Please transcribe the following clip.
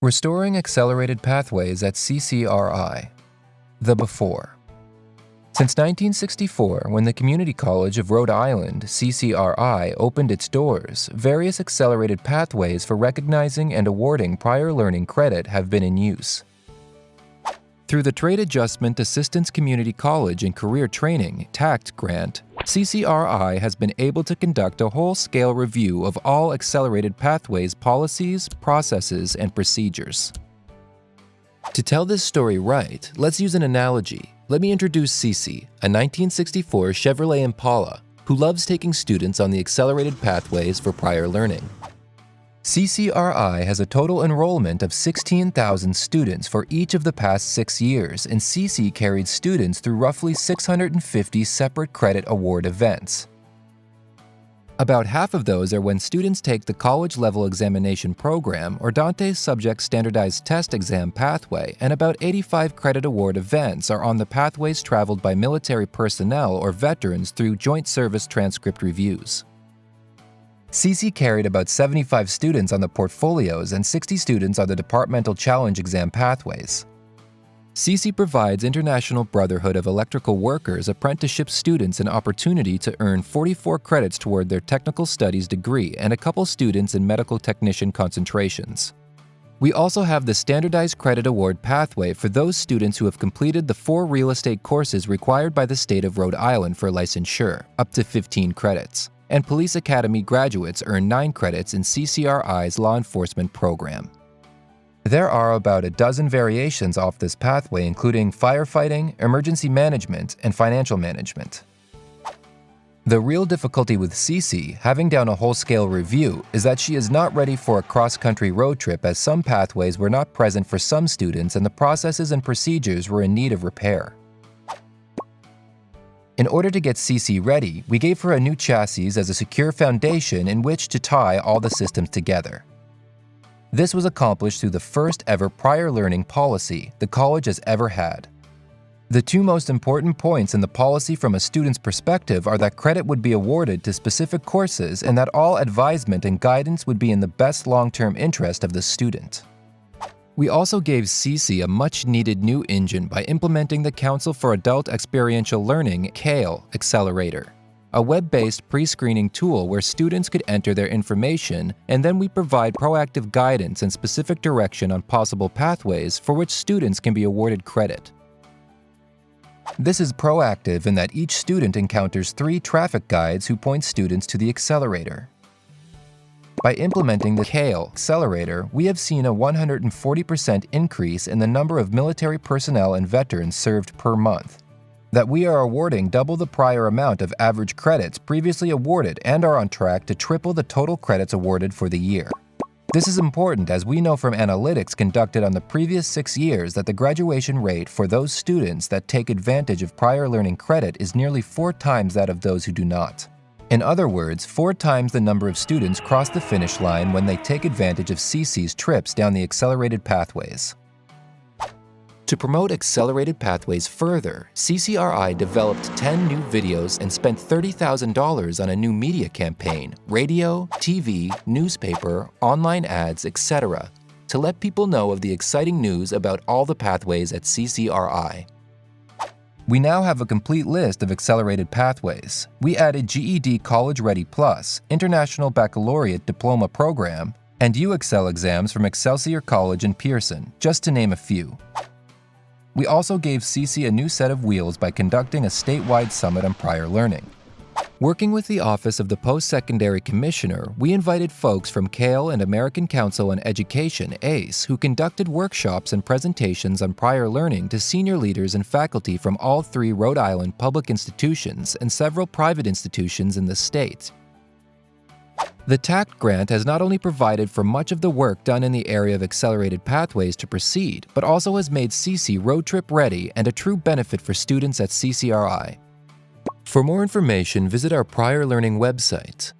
Restoring Accelerated Pathways at CCRI The Before Since 1964, when the Community College of Rhode Island, CCRI, opened its doors, various accelerated pathways for recognizing and awarding prior learning credit have been in use. Through the Trade Adjustment Assistance Community College and Career Training TACT grant, CCRI has been able to conduct a whole-scale review of all accelerated pathways policies, processes, and procedures. To tell this story right, let's use an analogy. Let me introduce Cece, a 1964 Chevrolet Impala, who loves taking students on the accelerated pathways for prior learning. CCRI has a total enrollment of 16,000 students for each of the past six years, and CC carried students through roughly 650 separate credit award events. About half of those are when students take the college-level examination program or DANTES Subject Standardized Test Exam pathway, and about 85 credit award events are on the pathways traveled by military personnel or veterans through Joint Service Transcript Reviews. CC carried about 75 students on the portfolios and 60 students on the departmental challenge exam pathways. CC provides International Brotherhood of Electrical Workers apprenticeship students an opportunity to earn 44 credits toward their technical studies degree and a couple students in medical technician concentrations. We also have the Standardized Credit Award pathway for those students who have completed the four real estate courses required by the state of Rhode Island for licensure, up to 15 credits and Police Academy graduates earn 9 credits in CCRI's law enforcement program. There are about a dozen variations off this pathway including firefighting, emergency management, and financial management. The real difficulty with Cece, having down a whole-scale review, is that she is not ready for a cross-country road trip as some pathways were not present for some students and the processes and procedures were in need of repair. In order to get CC ready, we gave her a new chassis as a secure foundation in which to tie all the systems together. This was accomplished through the first ever prior learning policy the college has ever had. The two most important points in the policy from a student's perspective are that credit would be awarded to specific courses and that all advisement and guidance would be in the best long-term interest of the student. We also gave CC a much-needed new engine by implementing the Council for Adult Experiential Learning CAEL Accelerator, a web-based pre-screening tool where students could enter their information and then we provide proactive guidance and specific direction on possible pathways for which students can be awarded credit. This is proactive in that each student encounters three traffic guides who point students to the accelerator. By implementing the CAEL accelerator, we have seen a 140% increase in the number of military personnel and veterans served per month. That we are awarding double the prior amount of average credits previously awarded and are on track to triple the total credits awarded for the year. This is important as we know from analytics conducted on the previous six years that the graduation rate for those students that take advantage of prior learning credit is nearly four times that of those who do not. In other words, four times the number of students cross the finish line when they take advantage of CC's trips down the accelerated pathways. To promote accelerated pathways further, CCRI developed 10 new videos and spent $30,000 on a new media campaign, radio, TV, newspaper, online ads, etc., to let people know of the exciting news about all the pathways at CCRI. We now have a complete list of accelerated pathways. We added GED College Ready Plus, International Baccalaureate Diploma Program, and UExcel exams from Excelsior College and Pearson, just to name a few. We also gave CC a new set of wheels by conducting a statewide summit on prior learning. Working with the Office of the Post-Secondary Commissioner, we invited folks from CAEL and American Council on Education, ACE, who conducted workshops and presentations on prior learning to senior leaders and faculty from all three Rhode Island public institutions and several private institutions in the state. The TACT grant has not only provided for much of the work done in the area of accelerated pathways to proceed, but also has made CC road trip ready and a true benefit for students at CCRI. For more information, visit our prior learning website